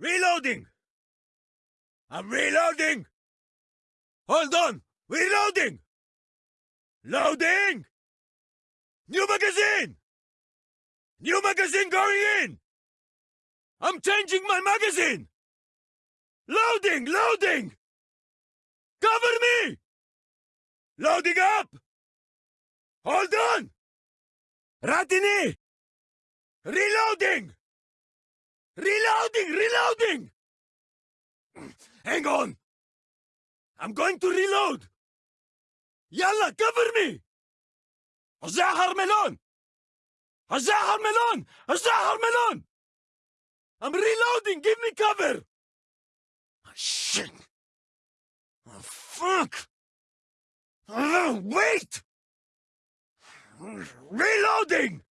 Reloading! I'm reloading! Hold on! Reloading! Loading! New magazine! New magazine going in! I'm changing my magazine! Loading! Loading! Cover me! Loading up! Hold on! Ratini! Reloading! Reloading! Reloading! Hang on! I'm going to reload! Yalla, cover me! الزعهر ملون الزعهر ملون الزعهر ملون I'm reloading give me cover oh, shit oh, fuck oh, wait reloading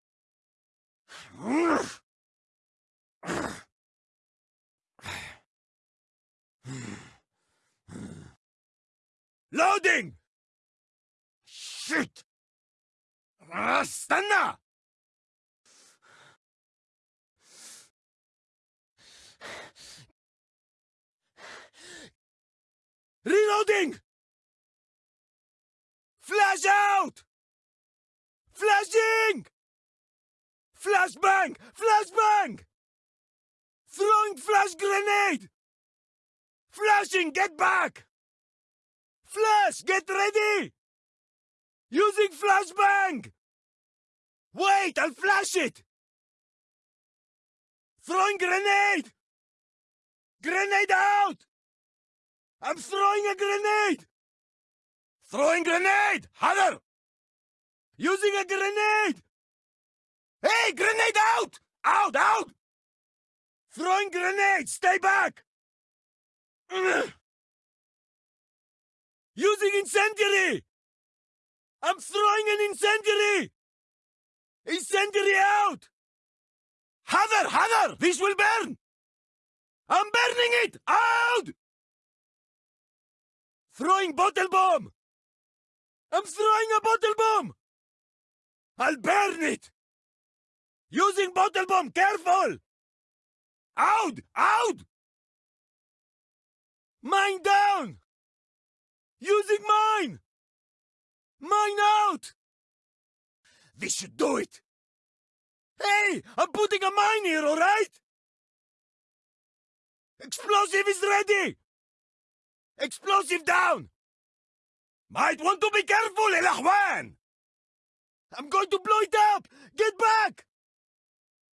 Loading! Shit! Ah, stanna! Reloading! Flash out! Flashing! Flashbang! Flashbang! Throwing flash grenade! Flashing! Get back! Flash! Get ready! Using flashbang! Wait! I'll flash it! Throwing grenade! Grenade out! I'm throwing a grenade! Throwing grenade! Hunter! Using a grenade! Hey, grenade out! Out, out! Throwing grenade! Stay back! Using incendiary! I'm throwing an incendiary! Incendiary out! Heather, Heather! This will burn! I'm burning it! Out! Throwing bottle bomb! I'm throwing a bottle bomb! I'll burn it! Using bottle bomb, careful! Out! Out! Mine down! Using mine! Mine out! This should do it! Hey! I'm putting a mine here, alright? Explosive is ready! Explosive down! Might want to be careful, El Ahwan! I'm going to blow it up! Get back!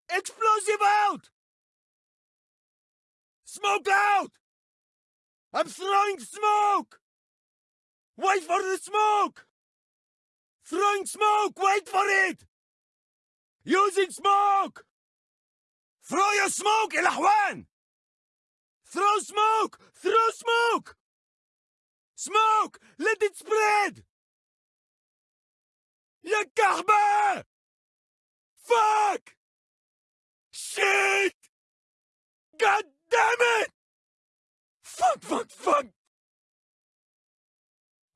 Explosive out! Smoke out! I'm throwing smoke! Wait for the smoke! Throwing smoke! Wait for it! Using smoke! Throw your smoke, El Ahwan! Throw smoke! Throw smoke! Smoke! Let it spread! يا كهبة! Fuck! Shit! God damn it! Fuck, fuck, fuck!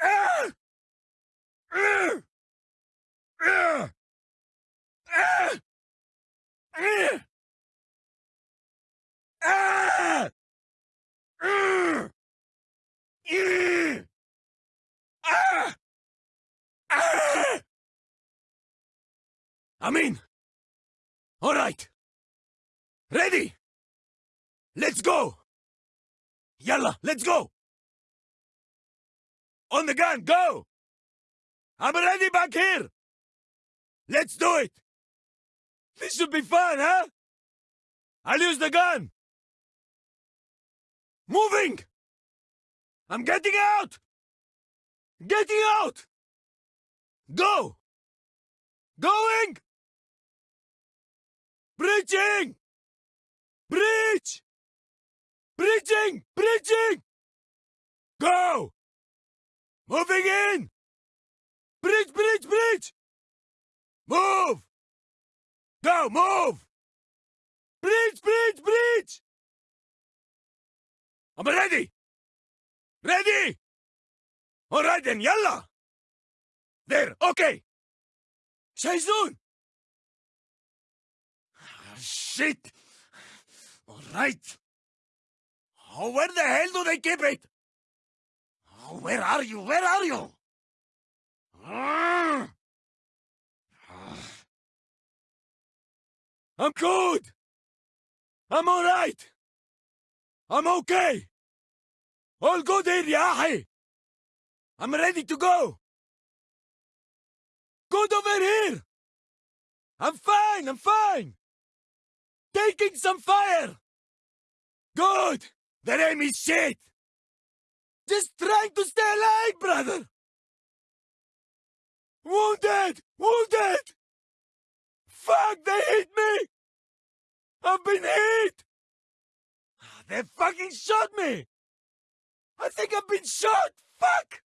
Ah! Ah! Ah! Ah! Ah! Ah! Ah! Ah! Ah! I'm in. All right. Ready? Let's go. Yalla, let's go. On the gun, go. I'm ready back here. Let's do it. This should be fun, huh? I'll use the gun. Moving! I'm getting out! Getting out! Go! Going! Breaching! Breach! Bridging! Bridging! Go! Moving in! Bridge, bridge, bridge! Move! Go, move! Bridge, bridge, bridge! I'm ready! Ready! Alright then, yalla! There, okay! Shaisun! Ah, shit! Alright! Oh, where the hell do they keep it? Oh, where are you? Where are you? Ah! Ah! I'm good. I'm all right. I'm okay. All good eh, here, Yahi. I'm ready to go. Good over here. I'm fine. I'm fine. Taking some fire. Good. The name is shit. Just trying to stay alive, brother. Wounded! Wounded! Fuck, they hit me! I've been hit! Ah, they fucking shot me! I think I've been shot! Fuck!